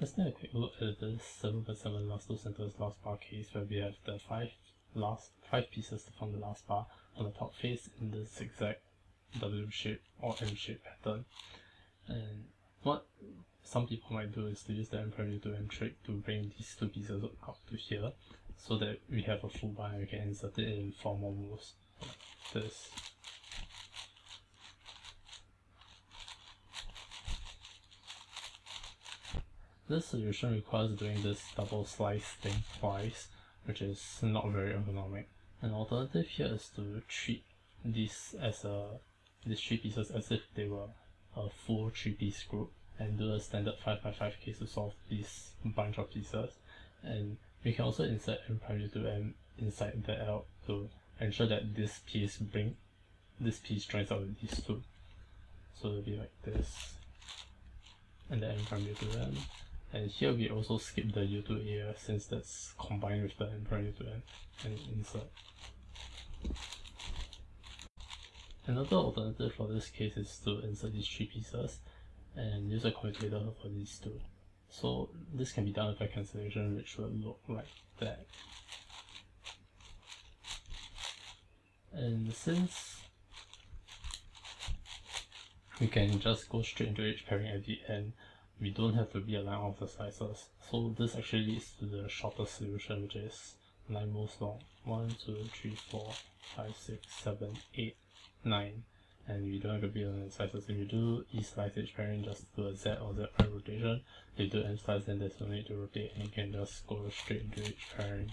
let's take a quick look at this 7 by 7 last two centers last bar case where we have the 5 last 5 pieces to form the last bar on the top face in the zigzag W shape or M shape pattern. And what some people might do is to use the M prime to M trick to bring these two pieces up to here so that we have a full bar and we can insert it in four more moves. This This solution requires doing this double slice thing twice, which is not very ergonomic. An alternative here is to treat this as a these three pieces as if they were a full three piece group and do a standard 5x5 case to solve this bunch of pieces. And we can also insert M prime to M inside the L to ensure that this piece bring this piece joins out with these two. So it'll be like this. And then M prime to M and here we also skip the U to A uh, since that's combined with the M prime U to M and insert. Another alternative for this case is to insert these three pieces and use a commutator for these two. So this can be done with a cancellation which will look like that. And since we can just go straight into edge pairing at the end, we don't have to realign all of the slices. So this actually leads to the shortest solution which is 9 moves long. 1, 2, 3, 4, 5, 6, 7, 8, 9 and we don't have to realign the slices. If you do E slice edge pairing just do a Z or Z prime rotation. If you do M slice then there's no need to rotate and you can just go straight into edge pairing.